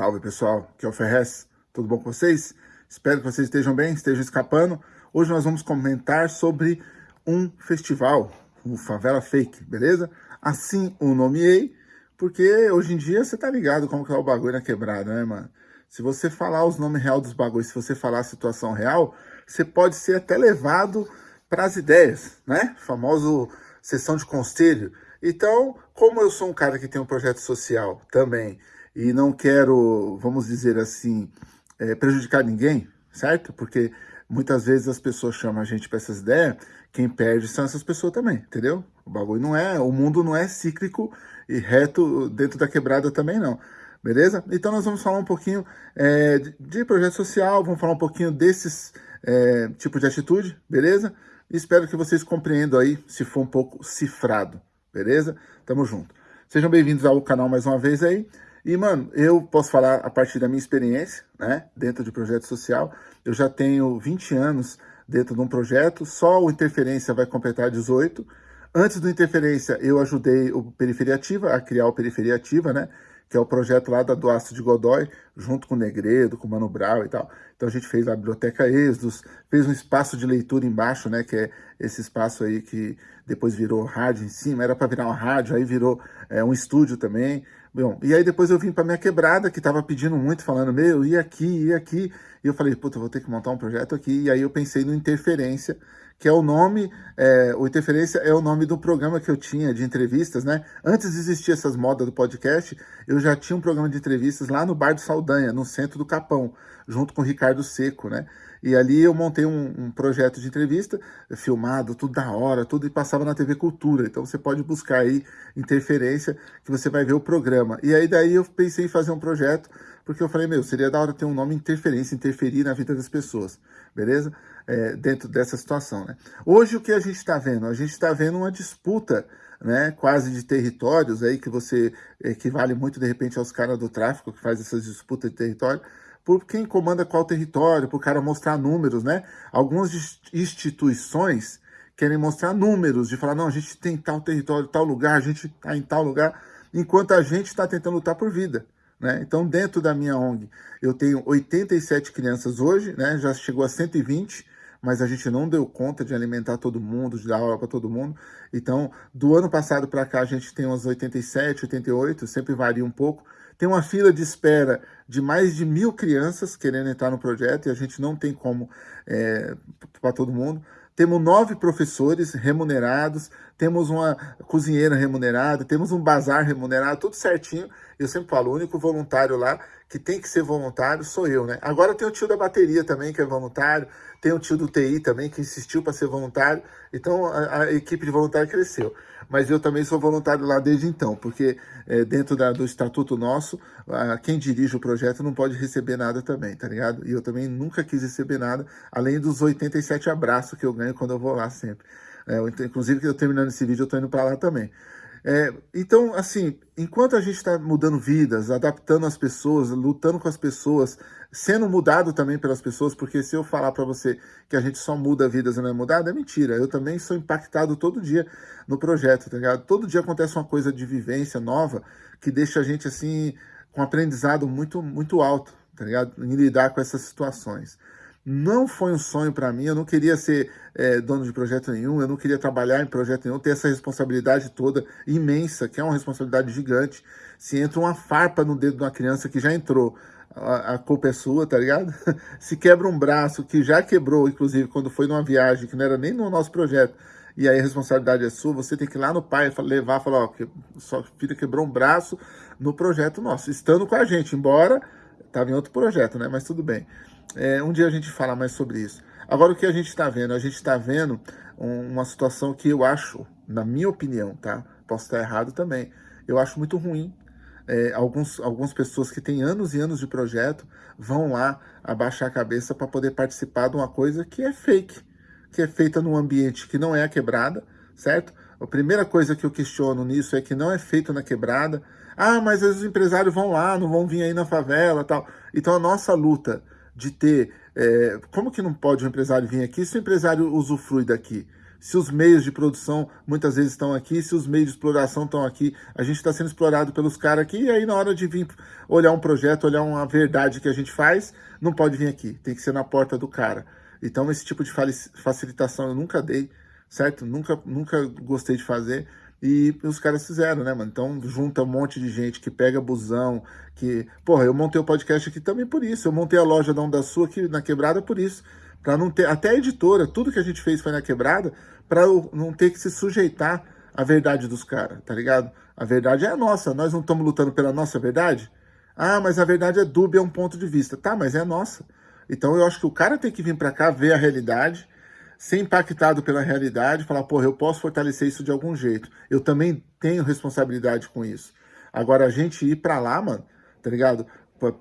Salve pessoal, aqui é o Ferrez, tudo bom com vocês? Espero que vocês estejam bem, estejam escapando. Hoje nós vamos comentar sobre um festival, o Favela Fake, beleza? Assim o nomeei, porque hoje em dia você tá ligado como que é o bagulho na quebrada, né, mano? Se você falar os nomes real dos bagulhos, se você falar a situação real, você pode ser até levado para as ideias, né? Famoso sessão de conselho. Então, como eu sou um cara que tem um projeto social também, e não quero, vamos dizer assim, é, prejudicar ninguém, certo? Porque muitas vezes as pessoas chamam a gente para essas ideias, quem perde são essas pessoas também, entendeu? O bagulho não é, o mundo não é cíclico e reto dentro da quebrada também não, beleza? Então nós vamos falar um pouquinho é, de projeto social, vamos falar um pouquinho desses é, tipos de atitude, beleza? espero que vocês compreendam aí, se for um pouco cifrado, beleza? Tamo junto. Sejam bem-vindos ao canal mais uma vez aí. E, mano, eu posso falar a partir da minha experiência, né, dentro de projeto social. Eu já tenho 20 anos dentro de um projeto, só o Interferência vai completar 18. Antes do Interferência, eu ajudei o Periferia Ativa a criar o Periferia Ativa, né, que é o projeto lá da Doaço de Godói, junto com o Negredo, com o Mano Brown e tal. Então a gente fez a Biblioteca Êxodos, fez um espaço de leitura embaixo, né, que é esse espaço aí que depois virou rádio em cima, era para virar uma rádio, aí virou é, um estúdio também. Bom, e aí depois eu vim para minha quebrada, que tava pedindo muito, falando, meu, e aqui, e aqui. E eu falei, puta, vou ter que montar um projeto aqui. E aí eu pensei no Interferência, que é o nome, é, o Interferência é o nome do programa que eu tinha de entrevistas, né? Antes de existir essas modas do podcast, eu já tinha um programa de entrevistas lá no Bar do Saldanha, no centro do Capão, junto com o Ricardo Seco, né? E ali eu montei um, um, projeto de entrevista, filmado, tudo da hora, tudo, e passava na TV Cultura. Então você pode buscar aí interferência, que você vai ver o programa. E aí daí eu pensei em fazer um projeto, porque eu falei, meu, seria da hora ter um nome interferência, interferir na vida das pessoas, beleza? É, dentro dessa situação, né? Hoje o que a gente está vendo? A gente está vendo uma disputa né, quase de territórios aí, que você equivale muito, de repente, aos caras do tráfico, que faz essas disputas de território, por quem comanda qual território, para o cara mostrar números, né? Algumas instituições querem mostrar números, de falar, não, a gente tem tal território, tal lugar, a gente está em tal lugar, enquanto a gente está tentando lutar por vida. Né? Então, dentro da minha ONG, eu tenho 87 crianças hoje, né? já chegou a 120, mas a gente não deu conta de alimentar todo mundo, de dar aula para todo mundo. Então, do ano passado para cá, a gente tem umas 87, 88, sempre varia um pouco, tem uma fila de espera de mais de mil crianças querendo entrar no projeto e a gente não tem como é, para todo mundo. Temos nove professores remunerados, temos uma cozinheira remunerada, temos um bazar remunerado, tudo certinho. Eu sempre falo, o único voluntário lá que tem que ser voluntário sou eu, né? Agora tem o tio da bateria também, que é voluntário, tem o tio do TI também, que insistiu para ser voluntário, então a, a equipe de voluntário cresceu mas eu também sou voluntário lá desde então, porque é, dentro da, do estatuto nosso, a, quem dirige o projeto não pode receber nada também, tá ligado? E eu também nunca quis receber nada, além dos 87 abraços que eu ganho quando eu vou lá sempre. É, inclusive, que eu terminando esse vídeo, eu tô indo para lá também. É, então, assim, enquanto a gente está mudando vidas, adaptando as pessoas, lutando com as pessoas, sendo mudado também pelas pessoas, porque se eu falar para você que a gente só muda vidas e não é mudado, é mentira. Eu também sou impactado todo dia no projeto, tá ligado? Todo dia acontece uma coisa de vivência nova que deixa a gente, assim, com um aprendizado muito, muito alto, tá ligado? Em lidar com essas situações. Não foi um sonho para mim, eu não queria ser é, dono de projeto nenhum, eu não queria trabalhar em projeto nenhum, ter essa responsabilidade toda imensa, que é uma responsabilidade gigante. Se entra uma farpa no dedo de uma criança que já entrou, a, a culpa é sua, tá ligado? Se quebra um braço, que já quebrou, inclusive, quando foi numa viagem, que não era nem no nosso projeto, e aí a responsabilidade é sua, você tem que ir lá no pai levar, falar, ó, sua filha quebrou um braço no projeto nosso, estando com a gente, embora estava em outro projeto, né? Mas tudo bem. É, um dia a gente fala mais sobre isso. Agora, o que a gente está vendo? A gente está vendo um, uma situação que eu acho, na minha opinião, tá? Posso estar errado também. Eu acho muito ruim. É, alguns, algumas pessoas que têm anos e anos de projeto vão lá abaixar a cabeça para poder participar de uma coisa que é fake, que é feita num ambiente que não é a quebrada, certo? A primeira coisa que eu questiono nisso é que não é feito na quebrada. Ah, mas os empresários vão lá, não vão vir aí na favela tal. Então a nossa luta de ter... É, como que não pode o empresário vir aqui se o empresário usufrui daqui? se os meios de produção muitas vezes estão aqui, se os meios de exploração estão aqui, a gente está sendo explorado pelos caras aqui, e aí na hora de vir olhar um projeto, olhar uma verdade que a gente faz, não pode vir aqui, tem que ser na porta do cara. Então esse tipo de facilitação eu nunca dei, certo? Nunca, nunca gostei de fazer, e os caras fizeram, né, mano? Então junta um monte de gente que pega busão, que... Porra, eu montei o podcast aqui também por isso, eu montei a loja da Onda Sul aqui na Quebrada por isso, para não ter... Até a editora, tudo que a gente fez foi na Quebrada, para não ter que se sujeitar à verdade dos caras, tá ligado? A verdade é a nossa, nós não estamos lutando pela nossa verdade? Ah, mas a verdade é dúbia, é um ponto de vista. Tá, mas é a nossa. Então eu acho que o cara tem que vir para cá, ver a realidade, ser impactado pela realidade, falar, porra, eu posso fortalecer isso de algum jeito. Eu também tenho responsabilidade com isso. Agora, a gente ir para lá, mano, tá ligado?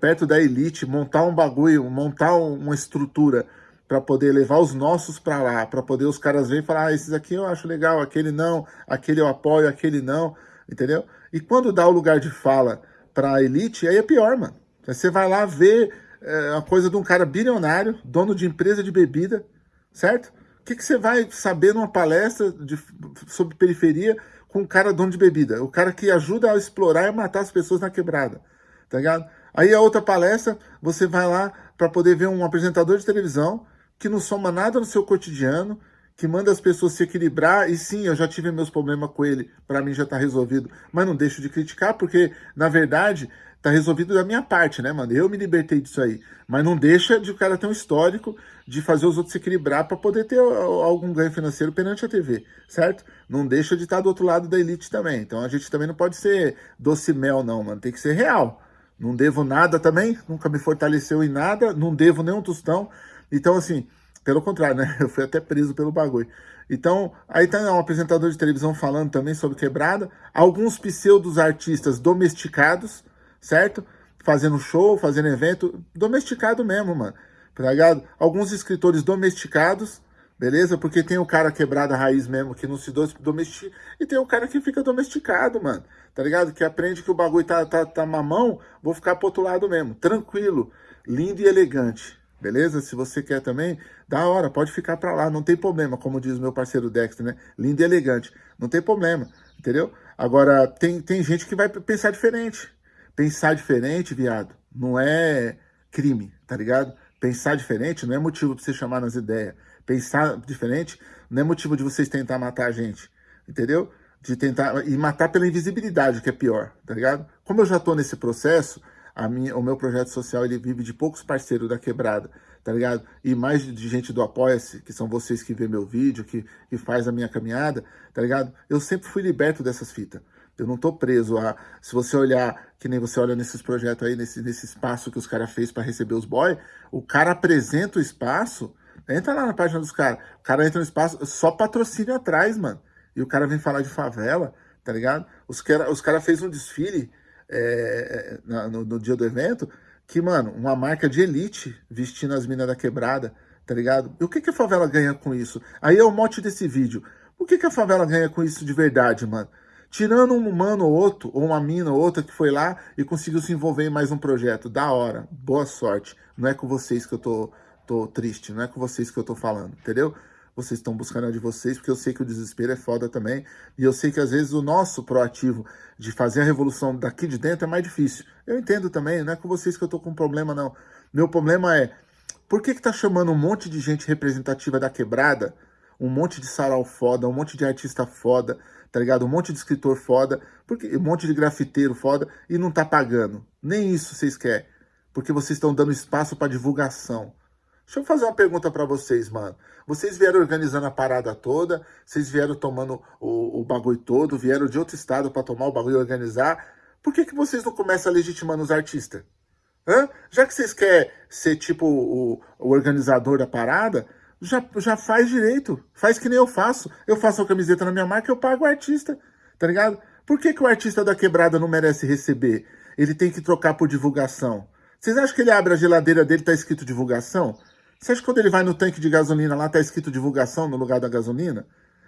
Perto da elite, montar um bagulho, montar uma estrutura para poder levar os nossos para lá, para poder os caras verem e falar, ah, esses aqui eu acho legal, aquele não, aquele eu apoio, aquele não, entendeu? E quando dá o lugar de fala para a elite, aí é pior, mano. Você vai lá ver é, a coisa de um cara bilionário, dono de empresa de bebida, certo? Que, que você vai saber numa palestra de, sobre periferia com um cara dono de bebida? O cara que ajuda a explorar e matar as pessoas na quebrada, tá ligado? Aí a outra palestra, você vai lá para poder ver um apresentador de televisão que não soma nada no seu cotidiano, que manda as pessoas se equilibrar, e sim, eu já tive meus problemas com ele, para mim já tá resolvido, mas não deixo de criticar, porque, na verdade, tá resolvido da minha parte, né, mano? Eu me libertei disso aí. Mas não deixa de o cara ter um histórico de fazer os outros se equilibrar para poder ter algum ganho financeiro perante a TV, certo? Não deixa de estar do outro lado da elite também. Então a gente também não pode ser doce mel, não, mano. Tem que ser real. Não devo nada também, nunca me fortaleceu em nada, não devo nenhum tostão. Então, assim, pelo contrário, né? Eu fui até preso pelo bagulho. Então, aí tá um apresentador de televisão falando também sobre quebrada. Alguns pseudos artistas domesticados, certo? Fazendo show, fazendo evento, domesticado mesmo, mano, tá ligado? Alguns escritores domesticados, beleza? Porque tem o cara quebrado a raiz mesmo, que não se domestica, e tem o cara que fica domesticado, mano, tá ligado? Que aprende que o bagulho tá, tá, tá mamão, vou ficar pro outro lado mesmo, tranquilo, lindo e elegante, beleza? Se você quer também, da hora, pode ficar pra lá, não tem problema, como diz meu parceiro Dexter, né? Lindo e elegante, não tem problema, entendeu? Agora, tem, tem gente que vai pensar diferente, Pensar diferente, viado, não é crime, tá ligado? Pensar diferente não é motivo pra você chamar nas ideias. Pensar diferente não é motivo de vocês tentar matar a gente, entendeu? De tentar, e matar pela invisibilidade, que é pior, tá ligado? Como eu já tô nesse processo, minha, o meu projeto social, ele vive de poucos parceiros da quebrada, tá ligado? E mais de gente do Apoia-se, que são vocês que vê meu vídeo, que, que faz a minha caminhada, tá ligado? Eu sempre fui liberto dessas fitas. Eu não tô preso a... Se você olhar, que nem você olha nesses projetos aí, nesse, nesse espaço que os caras fez para receber os boys, o cara apresenta o espaço, entra lá na página dos caras, o cara entra no espaço, só patrocínio atrás, mano. E o cara vem falar de favela, tá ligado? Os caras os cara fez um desfile é, no, no dia do evento, que, mano, uma marca de elite vestindo as minas da quebrada, tá ligado? E o que, que a favela ganha com isso? Aí é o mote desse vídeo. O que, que a favela ganha com isso de verdade, mano? Tirando um humano ou outro, ou uma mina ou outra que foi lá e conseguiu se envolver em mais um projeto. Da hora. Boa sorte. Não é com vocês que eu tô, tô triste, não é com vocês que eu tô falando, entendeu? Vocês estão buscando a de vocês, porque eu sei que o desespero é foda também. E eu sei que às vezes o nosso proativo de fazer a revolução daqui de dentro é mais difícil. Eu entendo também, não é com vocês que eu tô com problema, não. Meu problema é, por que que tá chamando um monte de gente representativa da quebrada, um monte de sarau foda, um monte de artista foda, tá ligado? Um monte de escritor foda, porque, um monte de grafiteiro foda e não tá pagando. Nem isso vocês querem, porque vocês estão dando espaço para divulgação. Deixa eu fazer uma pergunta para vocês, mano. Vocês vieram organizando a parada toda, vocês vieram tomando o, o bagulho todo, vieram de outro estado para tomar o bagulho e organizar. Por que, que vocês não começam a legitimando os artistas? Hã? Já que vocês querem ser tipo o, o organizador da parada, já, já faz direito. Faz que nem eu faço. Eu faço a camiseta na minha marca, eu pago o artista, tá ligado? Por que, que o artista da quebrada não merece receber? Ele tem que trocar por divulgação. Vocês acham que ele abre a geladeira dele tá escrito divulgação? Você acha que quando ele vai no tanque de gasolina lá tá escrito divulgação no lugar da gasolina?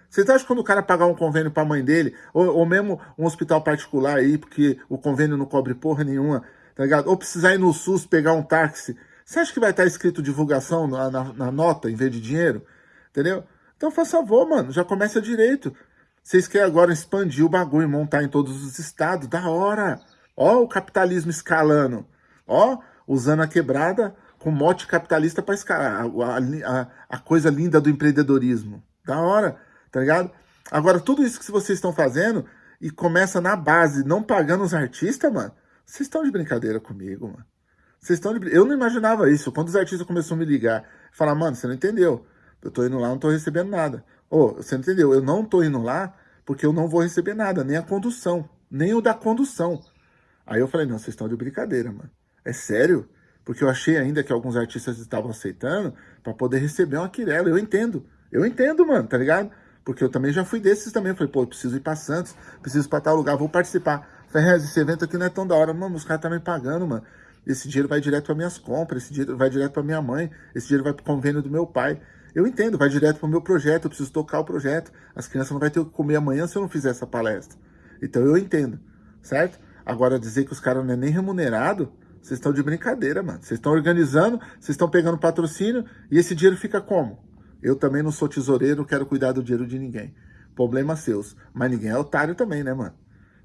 Vocês acham que quando o cara pagar um convênio pra mãe dele, ou, ou mesmo um hospital particular aí, porque o convênio não cobre porra nenhuma, tá ligado? Ou precisar ir no SUS pegar um táxi você acha que vai estar escrito divulgação na, na, na, nota em vez de dinheiro? Entendeu? Então, faz favor, mano, já começa direito. Vocês querem agora expandir o bagulho e montar em todos os estados? Da hora! Ó o capitalismo escalando. Ó, usando a quebrada com mote capitalista para escalar. A, a, a, coisa linda do empreendedorismo. Da hora, tá ligado? Agora, tudo isso que vocês estão fazendo e começa na base, não pagando os artistas, mano, vocês estão de brincadeira comigo, mano. Vocês estão de... Eu não imaginava isso. Quando os artistas começaram a me ligar, falar, mano, você não entendeu. Eu tô indo lá, não tô recebendo nada. Ô, oh, você não entendeu? Eu não tô indo lá porque eu não vou receber nada, nem a condução, nem o da condução. Aí eu falei, não, vocês estão de brincadeira, mano. É sério? Porque eu achei ainda que alguns artistas estavam aceitando para poder receber uma quirela. Eu entendo. Eu entendo, mano, tá ligado? Porque eu também já fui desses também. falei, pô, preciso ir pra Santos, preciso ir pra tal lugar, vou participar. Falei, esse evento aqui não é tão da hora. Mano, os caras tá me pagando, mano. Esse dinheiro vai direto para minhas compras, esse dinheiro vai direto para minha mãe, esse dinheiro vai para o convênio do meu pai. Eu entendo, vai direto para o meu projeto, eu preciso tocar o projeto. As crianças não vão ter o que comer amanhã se eu não fizer essa palestra. Então eu entendo, certo? Agora dizer que os caras não é nem remunerado, vocês estão de brincadeira, mano. Vocês estão organizando, vocês estão pegando patrocínio e esse dinheiro fica como? Eu também não sou tesoureiro, não quero cuidar do dinheiro de ninguém. Problemas seus. Mas ninguém é otário também, né, mano?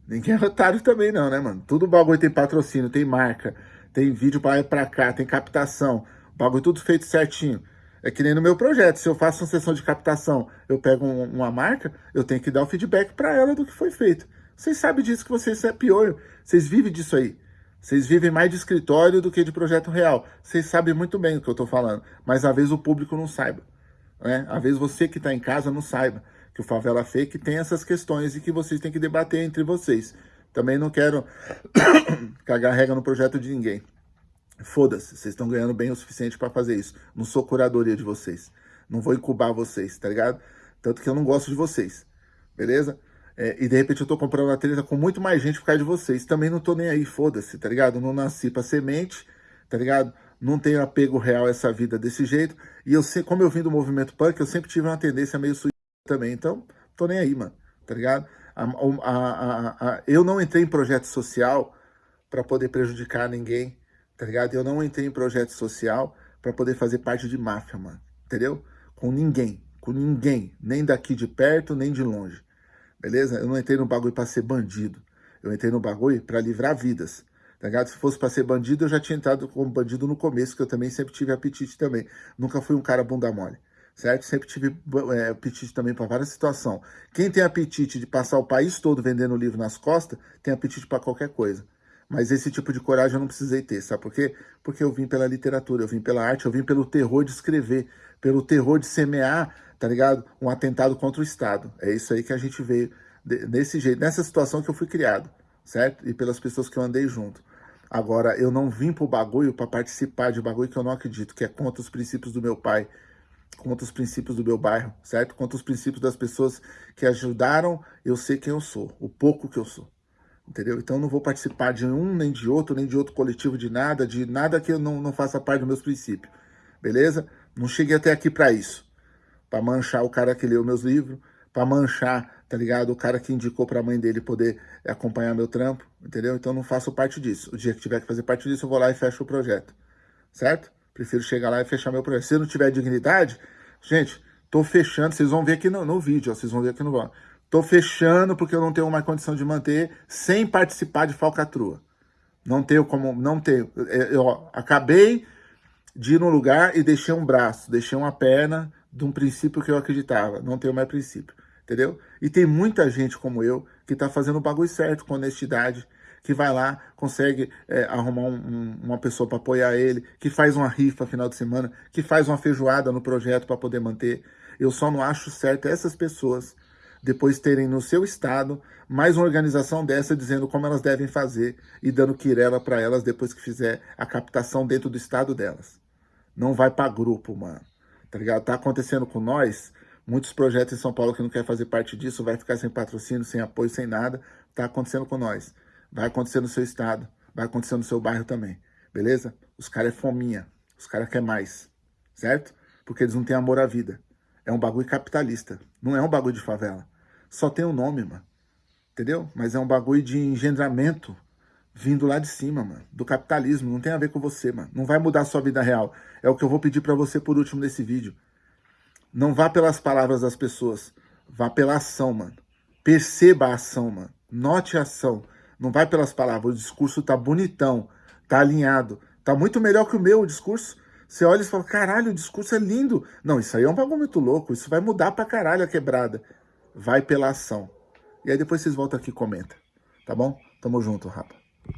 Ninguém é otário também não, né, mano? Tudo bagulho tem patrocínio, tem marca, tem vídeo para para cá, tem captação. O bagulho tudo feito certinho. É que nem no meu projeto, se eu faço uma sessão de captação, eu pego um, uma marca, eu tenho que dar o feedback para ela do que foi feito. Vocês sabem disso que vocês é pior, vocês vivem disso aí. Vocês vivem mais de escritório do que de projeto real. Vocês sabem muito bem o que eu estou falando, mas às vezes o público não saiba. Né? Às vezes você que está em casa não saiba que o Favela Fake tem essas questões e que vocês têm que debater entre vocês. Também não quero cagar regra no projeto de ninguém. Foda-se, vocês estão ganhando bem o suficiente para fazer isso. Não sou curadoria de vocês. Não vou incubar vocês, tá ligado? Tanto que eu não gosto de vocês, beleza? É, e de repente eu tô comprando uma treta com muito mais gente por causa de vocês. Também não tô nem aí, foda-se, tá ligado? Não nasci pra semente, tá ligado? Não tenho apego real a essa vida desse jeito. E eu sei, como eu vim do movimento punk, eu sempre tive uma tendência meio suicida também. Então, tô nem aí, mano, tá ligado? A, a, a, eu não entrei em projeto social para poder prejudicar ninguém, tá ligado? Eu não entrei em projeto social para poder fazer parte de máfia, mano, entendeu? Com ninguém, com ninguém, nem daqui de perto, nem de longe, beleza? Eu não entrei no bagulho para ser bandido, eu entrei no bagulho para livrar vidas, tá ligado? Se fosse para ser bandido, eu já tinha entrado como bandido no começo, que eu também sempre tive apetite também, nunca fui um cara bunda mole certo? Sempre tive é, apetite também para várias situações. Quem tem apetite de passar o país todo vendendo livro nas costas, tem apetite para qualquer coisa. Mas esse tipo de coragem eu não precisei ter, sabe por quê? Porque eu vim pela literatura, eu vim pela arte, eu vim pelo terror de escrever, pelo terror de semear, tá ligado? Um atentado contra o Estado. É isso aí que a gente veio, desse jeito, nessa situação que eu fui criado, certo? E pelas pessoas que eu andei junto. Agora, eu não vim pro bagulho para participar de bagulho que eu não acredito, que é contra os princípios do meu pai, contra os princípios do meu bairro, certo? Contra os princípios das pessoas que ajudaram eu ser quem eu sou, o pouco que eu sou, entendeu? Então não vou participar de um, nem de outro, nem de outro coletivo, de nada, de nada que eu não, não faça parte dos meus princípios, beleza? Não cheguei até aqui para isso, para manchar o cara que leu meus livros, para manchar, tá ligado? O cara que indicou para a mãe dele poder acompanhar meu trampo, entendeu? Então não faço parte disso. O dia que tiver que fazer parte disso, eu vou lá e fecho o projeto, certo? Prefiro chegar lá e fechar meu projeto. Se não tiver dignidade, gente, tô fechando. Vocês vão ver aqui no, no vídeo, ó, vocês vão ver aqui no blog. Tô fechando porque eu não tenho mais condição de manter sem participar de falcatrua. Não tenho como, não tenho. É, eu acabei de ir num lugar e deixei um braço, deixei uma perna de um princípio que eu acreditava. Não tenho mais princípio, entendeu? E tem muita gente como eu que tá fazendo o bagulho certo, com honestidade, que vai lá, consegue é, arrumar um, um, uma pessoa para apoiar ele, que faz uma rifa final de semana, que faz uma feijoada no projeto para poder manter. Eu só não acho certo essas pessoas depois terem no seu estado mais uma organização dessa dizendo como elas devem fazer e dando quirela para elas depois que fizer a captação dentro do estado delas. Não vai para grupo, mano. Tá ligado? Tá acontecendo com nós, muitos projetos em São Paulo que não quer fazer parte disso, vai ficar sem patrocínio, sem apoio, sem nada. Tá acontecendo com nós. Vai acontecer no seu estado, vai acontecer no seu bairro também, beleza? Os caras é fominha, os caras querem mais, certo? Porque eles não têm amor à vida. É um bagulho capitalista, não é um bagulho de favela. Só tem o um nome, mano, entendeu? Mas é um bagulho de engendramento vindo lá de cima, mano, do capitalismo, não tem a ver com você, mano. Não vai mudar a sua vida real. É o que eu vou pedir pra você por último nesse vídeo. Não vá pelas palavras das pessoas, vá pela ação, mano. Perceba a ação, mano. Note a ação. Não vai pelas palavras. O discurso tá bonitão, tá alinhado. Tá muito melhor que o meu o discurso. Você olha e fala, caralho, o discurso é lindo. Não, isso aí é um bagulho muito louco. Isso vai mudar pra caralho a quebrada. Vai pela ação. E aí depois vocês voltam aqui e comentam. Tá bom? Tamo junto, rapa.